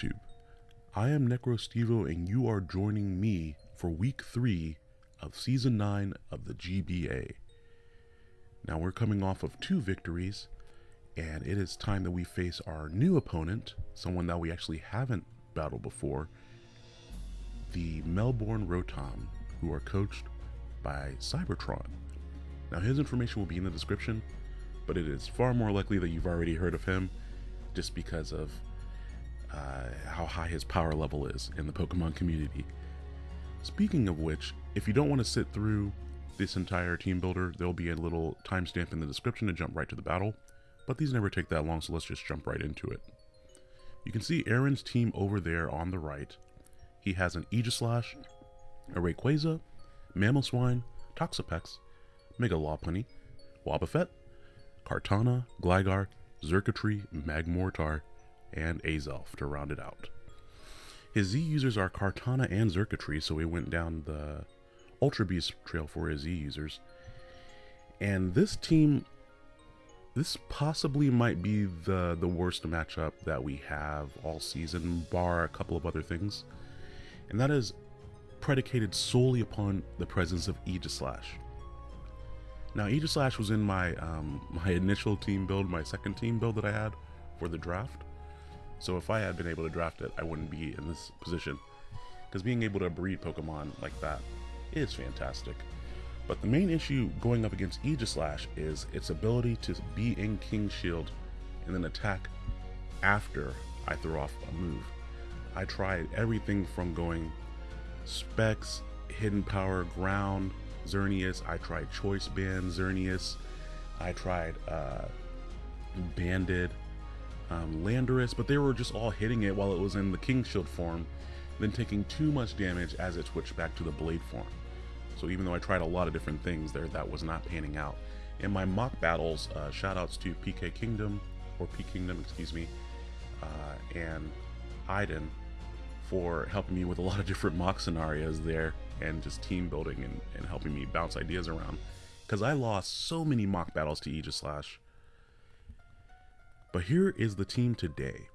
YouTube? I am NecroStevo and you are joining me for week 3 of season 9 of the GBA. Now we're coming off of two victories and it is time that we face our new opponent, someone that we actually haven't battled before, the Melbourne Rotom, who are coached by Cybertron. Now his information will be in the description, but it is far more likely that you've already heard of him just because of uh, how high his power level is in the Pokemon community. Speaking of which, if you don't want to sit through this entire team builder, there'll be a little timestamp in the description to jump right to the battle, but these never take that long, so let's just jump right into it. You can see Aaron's team over there on the right. He has an Aegislash, a Rayquaza, Mamoswine, Toxapex, Mega Lopunny, Wobbuffet, Kartana, Gligar, Xurkitree, Magmortar, and Azelf to round it out. His Z users are Kartana and Xurkitree, so we went down the Ultra Beast trail for his Z users. And this team, this possibly might be the, the worst matchup that we have all season, bar a couple of other things. And that is predicated solely upon the presence of Aegislash. Now, Aegislash was in my um, my initial team build, my second team build that I had for the draft. So if I had been able to draft it, I wouldn't be in this position. Because being able to breed Pokemon like that is fantastic. But the main issue going up against Aegislash is its ability to be in King Shield and then attack after I throw off a move. I tried everything from going Specs, Hidden Power, Ground, Xerneas. I tried Choice Band, Xerneas. I tried uh, Banded, um, Landorus, but they were just all hitting it while it was in the King Shield form, then taking too much damage as it switched back to the Blade form. So even though I tried a lot of different things there, that was not panning out. In my mock battles, uh, shoutouts to PK Kingdom, or P Kingdom, excuse me, uh, and Iden for helping me with a lot of different mock scenarios there and just team building and, and helping me bounce ideas around. Because I lost so many mock battles to Aegislash. But here is the team today.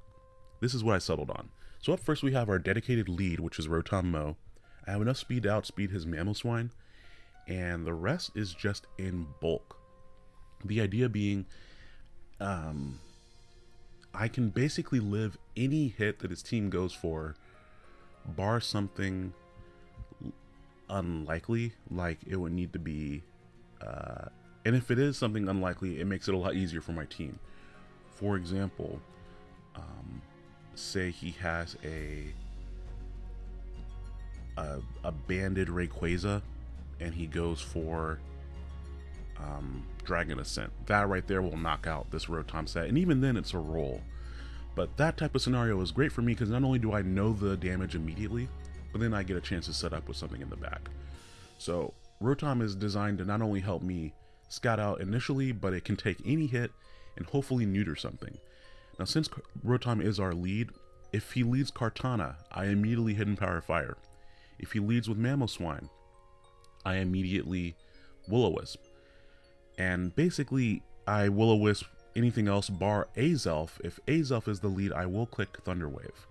This is what I settled on. So up first we have our dedicated lead, which is Rotom Mow. I have enough speed to outspeed his Mamoswine, and the rest is just in bulk. The idea being, um, I can basically live any hit that his team goes for, bar something unlikely, like it would need to be. Uh, and if it is something unlikely, it makes it a lot easier for my team. For example, um, say he has a, a a banded Rayquaza, and he goes for um, Dragon Ascent. That right there will knock out this Rotom set, and even then, it's a roll. But that type of scenario is great for me because not only do I know the damage immediately, but then I get a chance to set up with something in the back. So Rotom is designed to not only help me scout out initially, but it can take any hit and hopefully neuter something. Now since Rotom is our lead, if he leads Kartana, I immediately Hidden Power Fire. If he leads with Mamoswine, I immediately Will-O-Wisp. And basically, I Will-O-Wisp anything else bar Azelf. If Azelf is the lead, I will click Thunder Wave.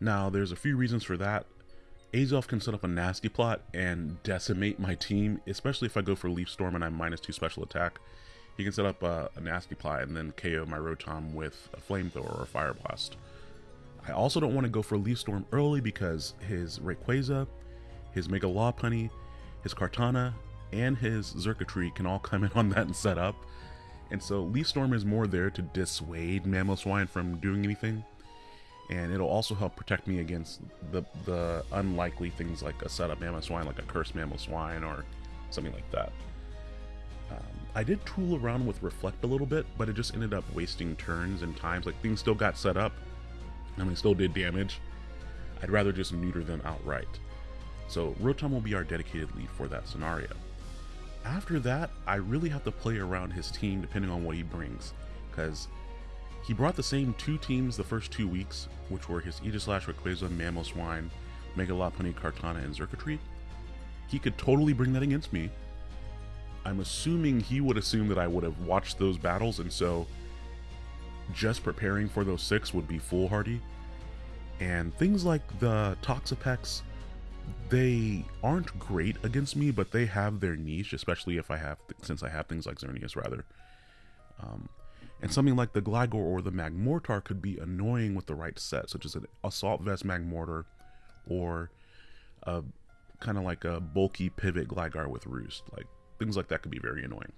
Now, there's a few reasons for that. Azelf can set up a nasty plot and decimate my team, especially if I go for Leaf Storm and I'm minus two special attack. He can set up a, a nasty plot and then KO my Rotom with a Flamethrower or a Fire Blast. I also don't want to go for Leaf Storm early because his Rayquaza, his Mega Lopunny, his Kartana, and his Xurkitree can all come in on that and set up. And so Leaf Storm is more there to dissuade Mamoswine from doing anything and it'll also help protect me against the the unlikely things like a setup Mamoswine, like a cursed Mamoswine or something like that. Um, I did tool around with Reflect a little bit, but it just ended up wasting turns and times. Like things still got set up, and they still did damage. I'd rather just neuter them outright. So Rotom will be our dedicated lead for that scenario. After that, I really have to play around his team depending on what he brings, because he brought the same two teams the first two weeks, which were his Aegislash, Rayquaza, Mamoswine, Mega Lopunny, Kartana, and Xurkitree. He could totally bring that against me. I'm assuming he would assume that I would have watched those battles, and so just preparing for those six would be foolhardy. And things like the Toxapex, they aren't great against me, but they have their niche, especially if I have, since I have things like Xerneas rather. Um, and something like the Gligar or the Magmortar could be annoying with the right set, such as an Assault Vest Magmortar or a kind of like a bulky pivot Gligar with Roost. Like things like that could be very annoying.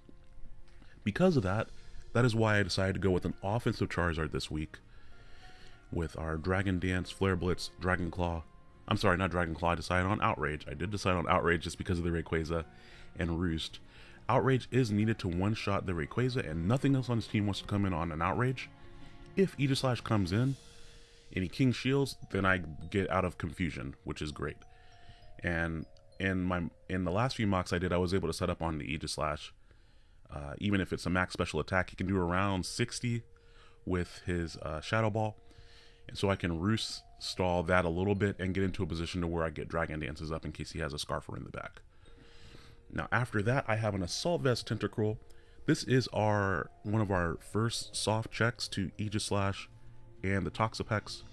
Because of that, that is why I decided to go with an offensive Charizard this week with our Dragon Dance, Flare Blitz, Dragon Claw. I'm sorry, not Dragon Claw. I decided on Outrage. I did decide on Outrage just because of the Rayquaza and Roost. Outrage is needed to one-shot the Rayquaza, and nothing else on his team wants to come in on an Outrage. If Aegislash comes in, any King Shields, then I get out of confusion, which is great. And in my in the last few mocks I did, I was able to set up on the Aegislash. Uh, even if it's a max special attack, he can do around 60 with his uh, Shadow Ball. And so I can roost stall that a little bit and get into a position to where I get Dragon Dances up in case he has a Scarfer in the back. Now after that, I have an Assault Vest Tentacruel. This is our one of our first soft checks to Aegislash and the Toxapex,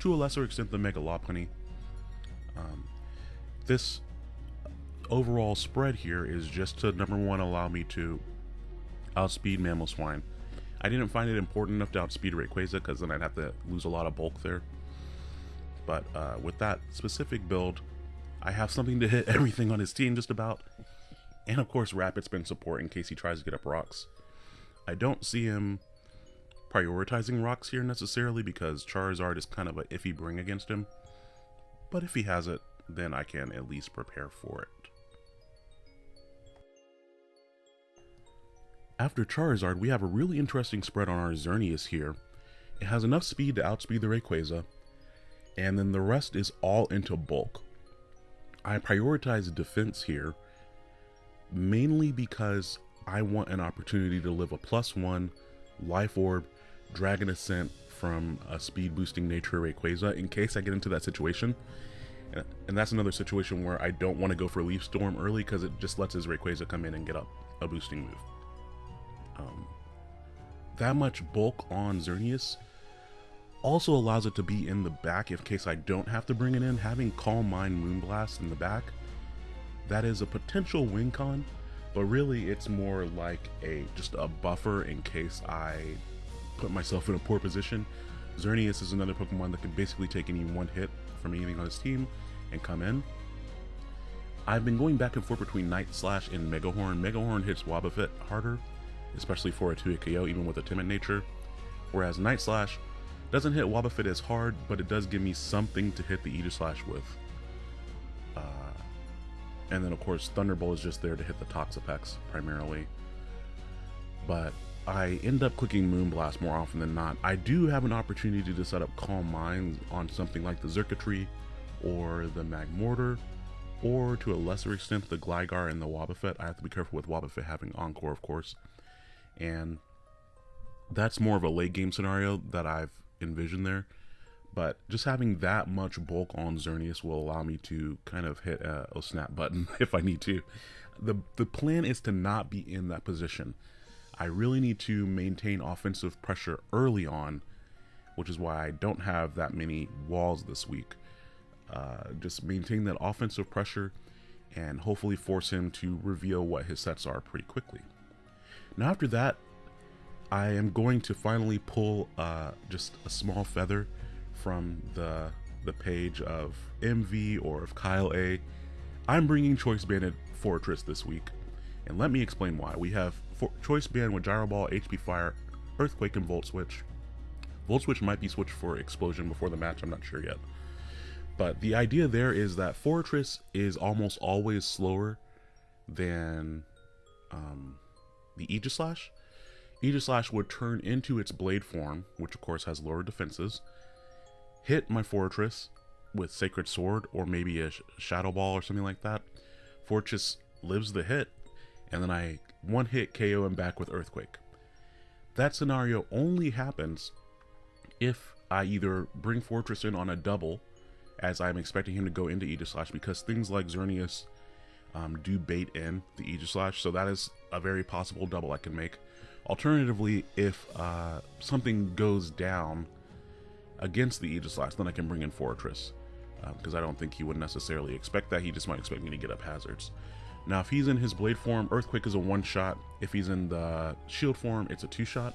to a lesser extent the Mega Lopunny. Um, this overall spread here is just to number one allow me to outspeed Mamoswine. I didn't find it important enough to outspeed Rayquaza because then I'd have to lose a lot of bulk there. But uh, with that specific build, I have something to hit everything on his team just about. And of course Rapid Spin support in case he tries to get up rocks. I don't see him prioritizing rocks here necessarily because Charizard is kind of a iffy bring against him. But if he has it, then I can at least prepare for it. After Charizard, we have a really interesting spread on our Xerneas here. It has enough speed to outspeed the Rayquaza, and then the rest is all into bulk. I prioritize defense here, mainly because I want an opportunity to live a plus one life orb Dragon Ascent from a speed boosting nature Rayquaza in case I get into that situation. And that's another situation where I don't want to go for Leaf Storm early because it just lets his Rayquaza come in and get up a boosting move. Um, that much bulk on Xerneas also allows it to be in the back in case I don't have to bring it in. Having Calm Mind Moonblast in the back, that is a potential win con, but really it's more like a just a buffer in case I put myself in a poor position. Xerneas is another Pokemon that can basically take any one hit from anything on his team and come in. I've been going back and forth between Night Slash and Megahorn. Megahorn hits Wobbuffet harder, especially for a 2 KO, even with a timid nature. Whereas Night Slash doesn't hit Wobbuffet as hard, but it does give me something to hit the Aegislash with. Uh, and then, of course, Thunderbolt is just there to hit the Toxapex primarily. But I end up clicking Moonblast more often than not. I do have an opportunity to set up Calm Minds on something like the Xurkitree or the Magmortar, or to a lesser extent the Gligar and the Wobbuffet. I have to be careful with Wobbuffet having Encore, of course. And that's more of a late game scenario that I've envisioned there. But just having that much bulk on Xerneas will allow me to kind of hit a, a snap button if I need to. The, the plan is to not be in that position. I really need to maintain offensive pressure early on, which is why I don't have that many walls this week. Uh, just maintain that offensive pressure and hopefully force him to reveal what his sets are pretty quickly. Now after that, I am going to finally pull uh, just a small feather from the the page of MV or of Kyle A. I'm bringing Choice Banded Forretress this week, and let me explain why. We have for choice band with Gyro Ball, HP Fire, Earthquake, and Volt Switch. Volt Switch might be switched for Explosion before the match, I'm not sure yet. But the idea there is that Forretress is almost always slower than um, the Aegislash. Aegislash would turn into its blade form, which of course has lower defenses, hit my forretress with Sacred Sword or maybe a Shadow Ball or something like that. Forretress lives the hit, and then I one hit KO him back with Earthquake. That scenario only happens if I either bring Forretress in on a double, as I'm expecting him to go into Aegislash, because things like Xerneas um, do bait in the Aegislash, so that is a very possible double I can make. Alternatively, if uh, something goes down, against the Aegislash, then I can bring in Forretress, Because um, I don't think he would necessarily expect that. He just might expect me to get up hazards. Now, if he's in his blade form, Earthquake is a one shot. If he's in the shield form, it's a two shot.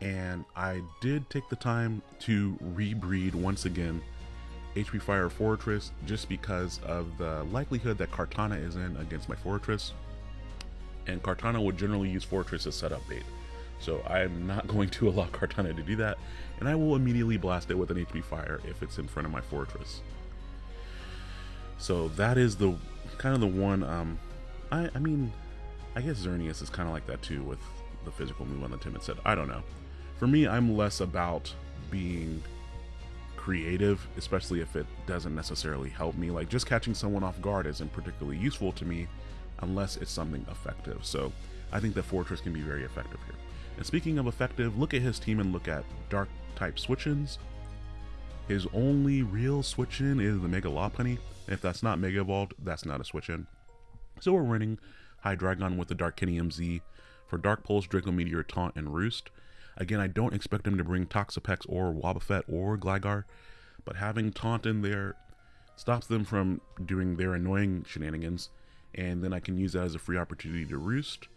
And I did take the time to rebreed once again HP Fire Forretress just because of the likelihood that Kartana is in against my Forretress. And Kartana would generally use Forretress as setup bait. So I'm not going to allow Kartana to do that, and I will immediately blast it with an HP Fire if it's in front of my Forretress. So that is the kind of the one, um, I, I mean, I guess Xerneas is kind of like that too with the physical move on the Timid set. I don't know. For me, I'm less about being creative, especially if it doesn't necessarily help me. Like just catching someone off guard isn't particularly useful to me unless it's something effective. So I think that Forretress can be very effective here. And speaking of effective, look at his team and look at dark type switch-ins. His only real switch-in is the Mega Lopunny. If that's not Mega Evolved, that's not a switch-in. So we're running Hydreigon with the Darkinium Z for Dark Pulse, Draco Meteor, Taunt, and Roost. Again, I don't expect him to bring Toxapex or Wobbuffet or Gligar, but having Taunt in there stops them from doing their annoying shenanigans, and then I can use that as a free opportunity to Roost.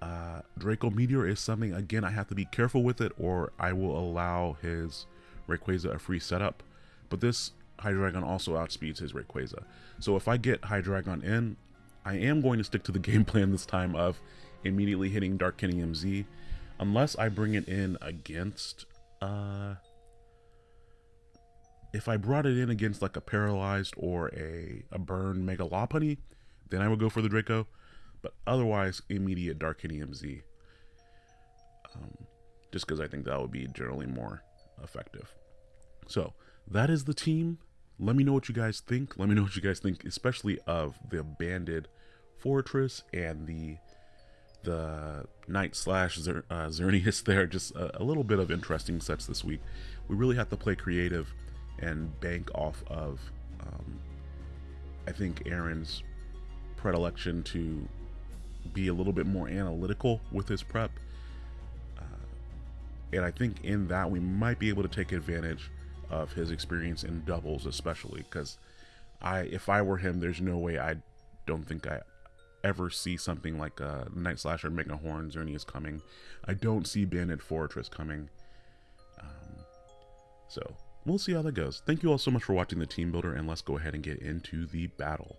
Uh, Draco Meteor is something, again, I have to be careful with it, or I will allow his Rayquaza a free setup. But this Hydreigon also outspeeds his Rayquaza. So if I get Hydreigon in, I am going to stick to the game plan this time of immediately hitting Darkinium Z unless I bring it in against, uh, if I brought it in against like a paralyzed or a, a burn Mega Lopunny, then I would go for the Draco, but otherwise immediate Darkinium Z. Um, just because I think that would be generally more effective. So that is the team. Let me know what you guys think. Let me know what you guys think, especially of the banded forretress and the the Night slash Zer, uh, there. Just a, a, little bit of interesting sets this week. We really have to play creative and bank off of, um, I think, Aaron's predilection to be a little bit more analytical with his prep. Uh, and I think in that we might be able to take advantage of his experience in doubles, especially because I, if I were him, there's no way I don't think I ever see something like a Night Slasher Mega Horns, Horn is coming. I don't see Banded Forretress coming. Um, so we'll see how that goes. Thank you all so much for watching the team builder, and let's go ahead and get into the battle.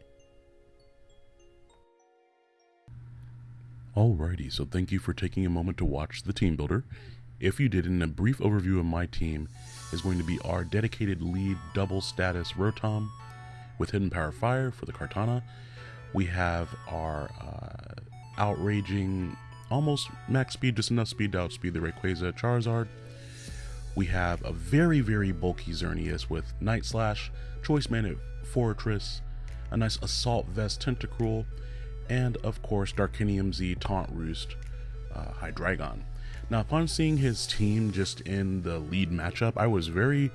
Alrighty, so thank you for taking a moment to watch the team builder. If you did, in a brief overview of my team is going to be our dedicated lead double status Rotom with Hidden Power Fire for the Kartana, we have our uh, outraging, almost max speed, just enough speed to outspeed the Rayquaza Charizard. We have a very, very bulky Xerneas with Night Slash, Choice Band Forretress, a nice Assault Vest Tentacruel, and of course Darkinium Z Taunt Roost uh, Hydreigon. Now, upon seeing his team just in the lead matchup, I was very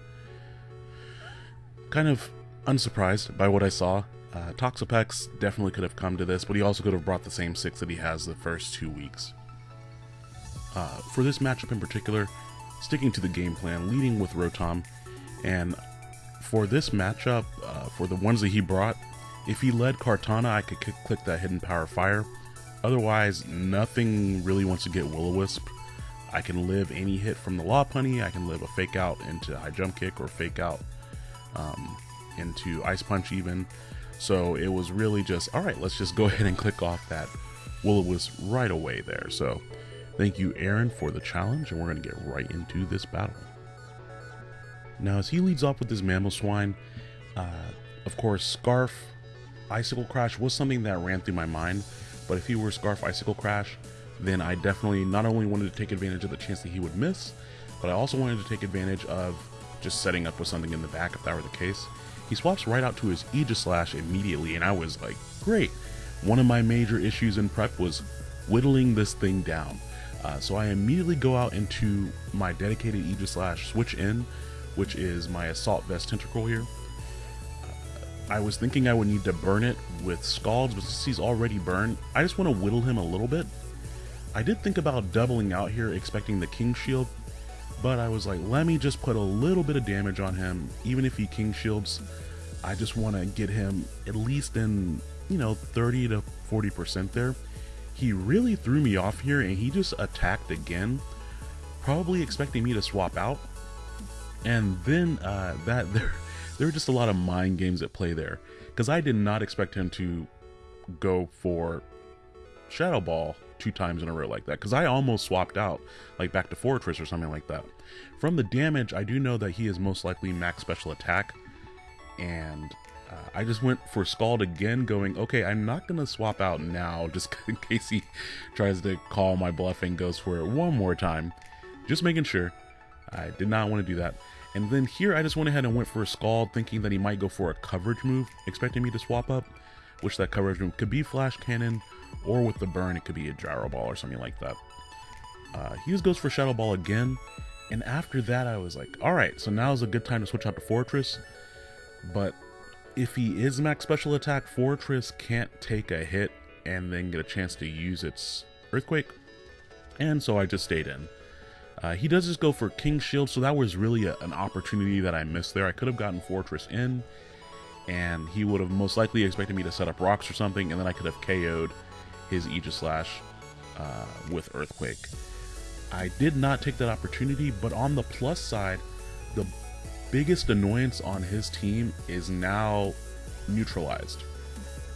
kind of unsurprised by what I saw. Uh, Toxapex definitely could have come to this, but he also could have brought the same six that he has the first two weeks. Uh, for this matchup in particular, sticking to the game plan, leading with Rotom, and for this matchup, uh, for the ones that he brought, if he led Kartana, I could click that Hidden Power Fire. Otherwise, nothing really wants to get Will-O-Wisp. I can live any hit from the Lopunny, I can live a Fake Out into High Jump Kick or Fake Out um, into Ice Punch even. So it was really just, all right, let's just go ahead and click off that Will-O-Wisp right away there. So thank you, Aaron, for the challenge, and we're going to get right into this battle. Now, as he leads off with his Mamoswine, uh, of course, Scarf Icicle Crash was something that ran through my mind, but if he were Scarf Icicle Crash, then I definitely not only wanted to take advantage of the chance that he would miss, but I also wanted to take advantage of just setting up with something in the back if that were the case. He swaps right out to his Aegislash immediately, and I was like, great. One of my major issues in prep was whittling this thing down. Uh, so I immediately go out into my dedicated Aegislash switch in, which is my Assault Vest Tentacruel here. Uh, I was thinking I would need to burn it with Scalds, but since he's already burned, I just want to whittle him a little bit. I did think about doubling out here, expecting the King Shield, But I was like, let me just put a little bit of damage on him, even if he king shields. I just want to get him at least in, you know, 30 to 40% there. He really threw me off here and he just attacked again, probably expecting me to swap out. And then uh, that there, there were just a lot of mind games at play there because I did not expect him to go for Shadow Ball two times in a row like that because I almost swapped out like back to Forretress or something like that. From the damage, I do know that he is most likely max special attack and uh, I just went for Scald again going, okay, I'm not going to swap out now just in case he tries to call my bluff and goes for it one more time. Just making sure. I did not want to do that. And then here I just went ahead and went for a Scald thinking that he might go for a coverage move, expecting me to swap up, which that coverage move could be Flash Cannon or with the burn it could be a Gyro Ball or something like that. Uh, he just goes for Shadow Ball again, and after that I was like, alright, so now is a good time to switch out to Forretress. but if he is max special attack, Forretress can't take a hit and then get a chance to use its Earthquake, and so I just stayed in. Uh, he does just go for King Shield, so that was really a, an opportunity that I missed there. I could have gotten Forretress in, and he would have most likely expected me to set up rocks or something, and then I could have KO'd his Aegislash uh, with Earthquake. I did not take that opportunity, but on the plus side, the biggest annoyance on his team is now neutralized.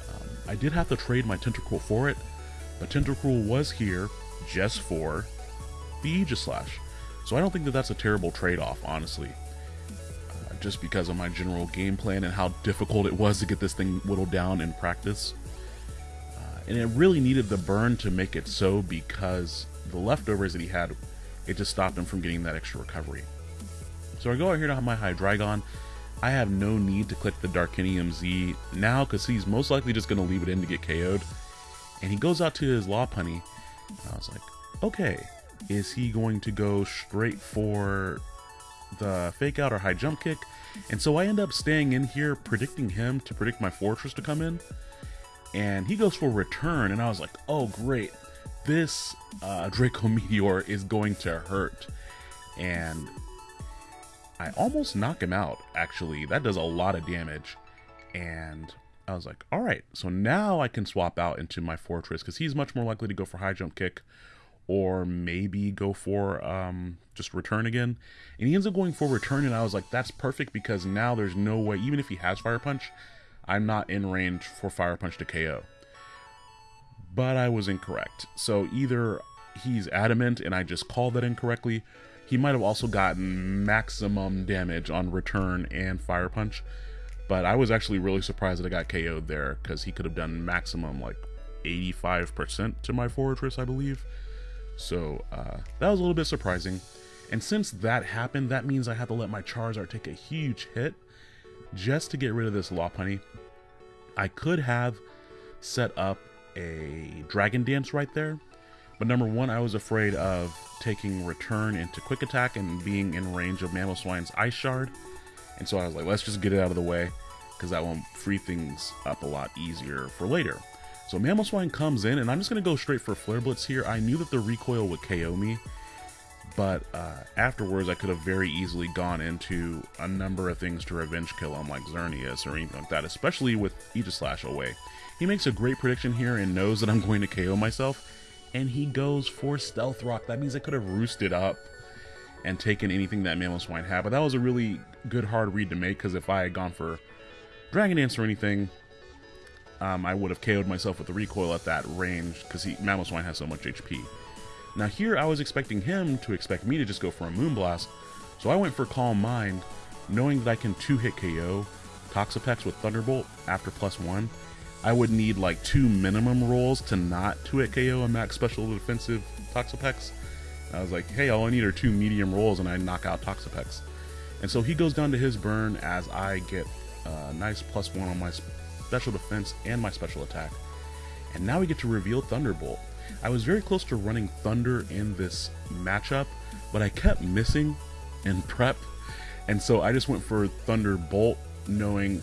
Um, I did have to trade my Tentacruel for it, but Tentacruel was here just for the Aegislash. So I don't think that that's a terrible trade-off, honestly. Uh, just because of my general game plan and how difficult it was to get this thing whittled down in practice. And it really needed the burn to make it so because the leftovers that he had, it just stopped him from getting that extra recovery. So I go out here to my Hydreigon. I have no need to click the Darkinium Z now because he's most likely just going to leave it in to get KO'd. And he goes out to his Lopunny. I was like, okay, is he going to go straight for the fake out or high jump kick? And so I end up staying in here predicting him to predict my forretress to come in. And he goes for return and I was like, oh great, this uh, Draco Meteor is going to hurt. And I almost knock him out, actually. That does a lot of damage. And I was like, all right, so now I can swap out into my Forretress because he's much more likely to go for high jump kick or maybe go for um, just return again. And he ends up going for return, and I was like, that's perfect because now there's no way, even if he has Fire Punch, I'm not in range for Fire Punch to KO. But I was incorrect. So either he's adamant and I just called that incorrectly, he might have also gotten maximum damage on return and fire punch. But I was actually really surprised that I got KO'd there because he could have done maximum like 85% to my Forretress, I believe. So uh, that was a little bit surprising. And since that happened, that means I have to let my Charizard take a huge hit just to get rid of this Lopunny. I could have set up a Dragon Dance right there, but number one, I was afraid of taking return into quick attack and being in range of Mamoswine's Ice Shard. And so I was like, let's just get it out of the way because that will free things up a lot easier for later. So Mamoswine comes in and I'm just going to go straight for Flare Blitz here. I knew that the recoil would KO me, but uh, afterwards I could have very easily gone into a number of things to revenge kill him like Xerneas or anything like that, especially with Aegislash away. He makes a great prediction here and knows that I'm going to KO myself, and he goes for Stealth Rock. That means I could have roosted up and taken anything that Mamoswine had, but that was a really good hard read to make because if I had gone for Dragon Dance or anything, um, I would have KO'd myself with the recoil at that range because Mamoswine has so much HP. Now here I was expecting him to expect me to just go for a Moonblast, so I went for Calm Mind, knowing that I can 2-hit KO Toxapex with Thunderbolt after plus 1, I would need like two minimum rolls to not 2-hit KO a max special defensive Toxapex. I was like, hey, all I need are two medium rolls and I knock out Toxapex. And so he goes down to his burn as I get a nice plus one on my special defense and my special attack. And now we get to reveal Thunderbolt. I was very close to running Thunder in this matchup, but I kept missing in prep. And so I just went for Thunderbolt knowing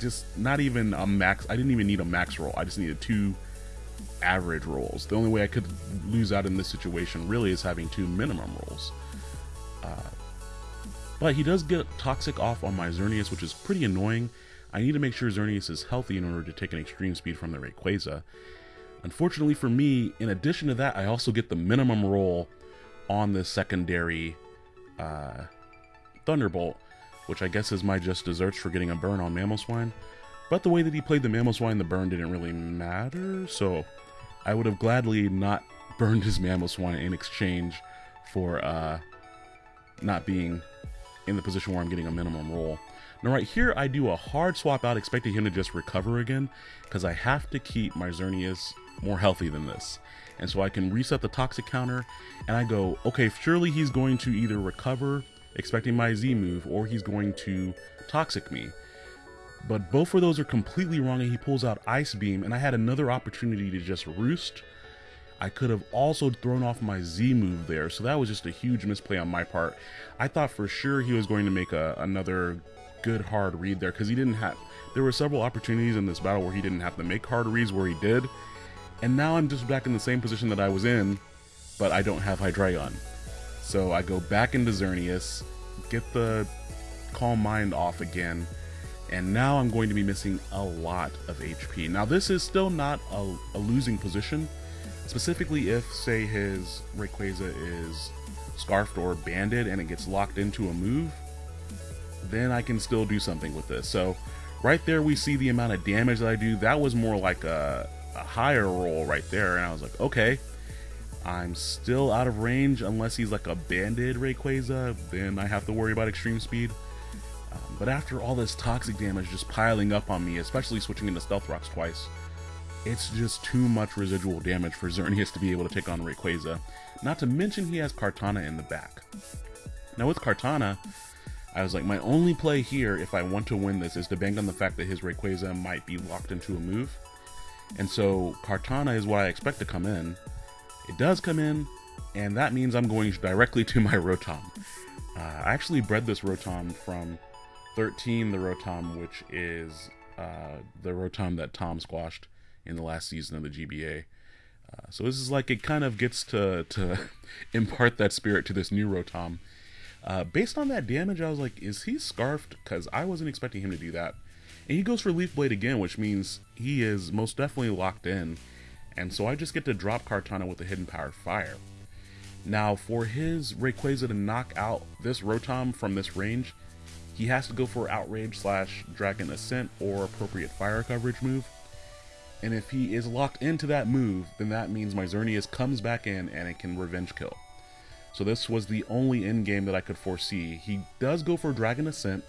just not even a max. I didn't even need a max roll. I just needed two average rolls. The only way I could lose out in this situation really is having two minimum rolls. Uh, but he does get Toxic off on my Xerneas, which is pretty annoying. I need to make sure Xerneas is healthy in order to take an extreme speed from the Rayquaza. Unfortunately for me, in addition to that, I also get the minimum roll on the secondary uh, Thunderbolt, which I guess is my just desserts for getting a burn on Mamoswine. But the way that he played the Mamoswine, the burn didn't really matter, so I would have gladly not burned his Mamoswine in exchange for uh, not being in the position where I'm getting a minimum roll. Now right here, I do a hard swap out expecting him to just recover again, because I have to keep my Xerneas more healthy than this. And so I can reset the toxic counter, and I go, okay, surely he's going to either recover, expecting my Z move, or he's going to toxic me. But both of those are completely wrong, and he pulls out Ice Beam, and I had another opportunity to just roost. I could have also thrown off my Z move there, so that was just a huge misplay on my part. I thought for sure he was going to make a, another good hard read there, because he didn't have... There were several opportunities in this battle where he didn't have to make hard reads where he did, and now I'm just back in the same position that I was in, but I don't have Hydreigon. So I go back into Xerneas, get the Calm Mind off again, and now I'm going to be missing a lot of HP. Now this is still not a, a losing position, specifically if, say, his Rayquaza is Scarfed or Banded and it gets locked into a move, then I can still do something with this. So right there we see the amount of damage that I do. That was more like a, a higher roll right there, and I was like, okay, I'm still out of range unless he's like a banded Rayquaza, then I have to worry about extreme speed. Um, but after all this toxic damage just piling up on me, especially switching into Stealth Rocks twice, it's just too much residual damage for Xerneas to be able to take on Rayquaza. Not to mention he has Kartana in the back. Now with Kartana, I was like, my only play here, if I want to win this, is to bank on the fact that his Rayquaza might be locked into a move. And so Kartana is what I expect to come in. It does come in, and that means I'm going directly to my Rotom. Uh, I actually bred this Rotom from 13, the Rotom, which is uh, the Rotom that Tom squashed in the last season of the GBA. Uh, so this is like it kind of gets to to impart that spirit to this new Rotom. Uh, based on that damage, I was like, is he scarfed? Because I wasn't expecting him to do that. And he goes for Leaf Blade again, which means he is most definitely locked in. And so I just get to drop Kartana with the Hidden Power Fire. Now, for his Rayquaza to knock out this Rotom from this range, he has to go for Outrage slash Dragon Ascent or appropriate fire coverage move. And if he is locked into that move, then that means my Xerneas comes back in and it can revenge kill. So this was the only end game that I could foresee. He does go for Dragon Ascent,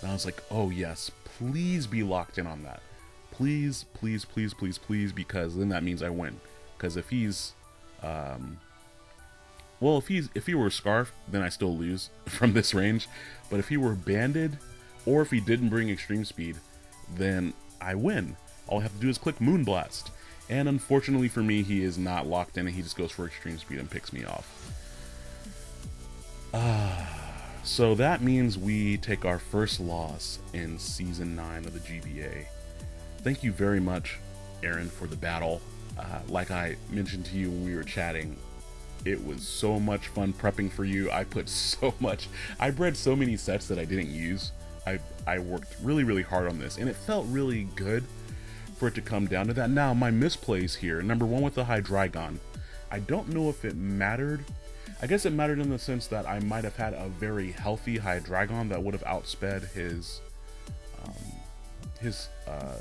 and I was like, oh yes, please be locked in on that. Please, please, please, please, please, because then that means I win. Because if he's, um, well, if he's if he were Scarf, then I still lose from this range. But if he were Banded, or if he didn't bring Extreme Speed, then I win. All I have to do is click Moonblast. And unfortunately for me, he is not locked in, and he just goes for Extreme Speed and picks me off. Ah. So that means we take our first loss in season 9 of the GBA. Thank you very much, Aaron, for the battle. Uh, like I mentioned to you when we were chatting, it was so much fun prepping for you. I put so much, I bred so many sets that I didn't use. I, I worked really, really hard on this, and it felt really good for it to come down to that. Now, my misplays here number one with the Hydreigon. I don't know if it mattered I guess it mattered in the sense that I might have had a very healthy Hydreigon that would have outsped his um, his uh,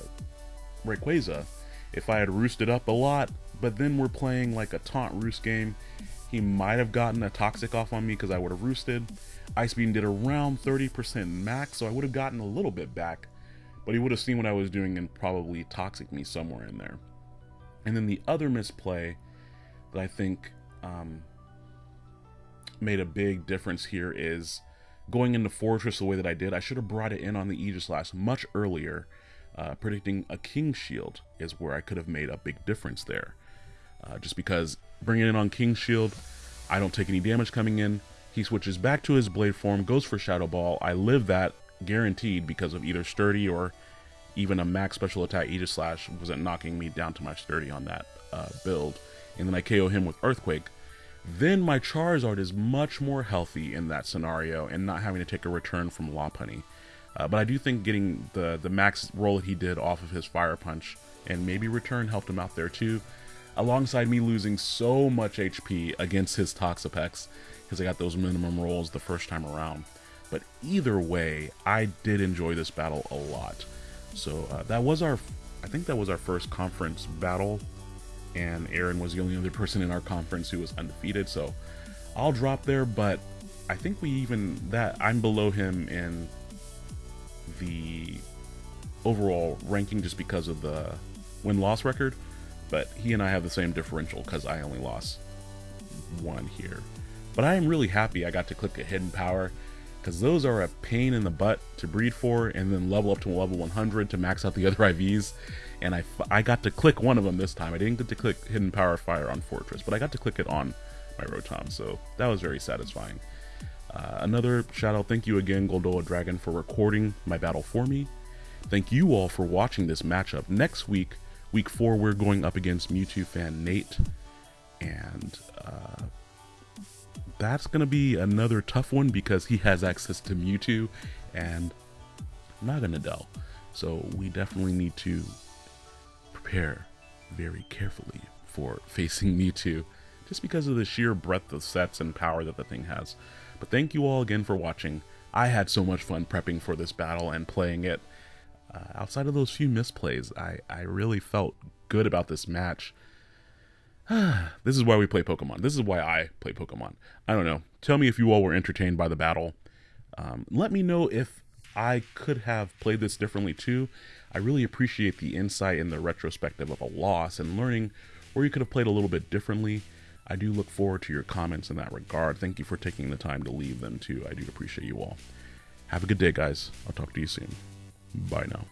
Rayquaza if I had roosted up a lot. But then we're playing like a taunt roost game. He might have gotten a toxic off on me because I would have roosted. Ice Beam did around 30% max, so I would have gotten a little bit back. But he would have seen what I was doing and probably toxic me somewhere in there. And then the other misplay that I think um, made a big difference here is going into Forretress the way that I did. I should have brought it in on the Aegislash much earlier. Uh, predicting a King Shield is where I could have made a big difference there. Uh, just because bringing it on King Shield, I don't take any damage coming in. He switches back to his blade form, goes for Shadow Ball. I live that guaranteed because of either Sturdy or even a max special attack Aegislash wasn't knocking me down to my Sturdy on that uh, build. And then I KO him with Earthquake. Then my Charizard is much more healthy in that scenario and not having to take a return from Lopunny. Uh, but I do think getting the, the max roll that he did off of his Fire Punch and maybe return helped him out there too, alongside me losing so much HP against his Toxapex because I got those minimum rolls the first time around. But either way, I did enjoy this battle a lot. So uh, that was our, I think that was our first conference battle, and Aaron was the only other person in our conference who was undefeated. So I'll drop there, but I think we even that I'm below him in the overall ranking just because of the win loss record. But he and I have the same differential because I only lost one here. But I am really happy I got to click a hidden power because those are a pain in the butt to breed for and then level up to level 100 to max out the other IVs. And I, I got to click one of them this time. I didn't get to click Hidden Power Fire on Forretress, but I got to click it on my Rotom, so that was very satisfying. Uh, another shout out, thank you again, Goldoa Dragon, for recording my battle for me. Thank you all for watching this matchup. Next week, week four, we're going up against Mewtwo fan Nate, and uh, that's going to be another tough one because he has access to Mewtwo and not an Adele. So we definitely need to prepare very carefully for facing Mewtwo just because of the sheer breadth of sets and power that the thing has. But thank you all again for watching. I had so much fun prepping for this battle and playing it. Uh, outside of those few misplays, I, I really felt good about this match. this is why we play Pokemon. This is why I play Pokemon. I don't know. Tell me if you all were entertained by the battle. Um, let me know if I could have played this differently too. I really appreciate the insight and the retrospective of a loss and learning where you could have played a little bit differently. I do look forward to your comments in that regard. Thank you for taking the time to leave them too. I do appreciate you all. Have a good day, guys. I'll talk to you soon. Bye now.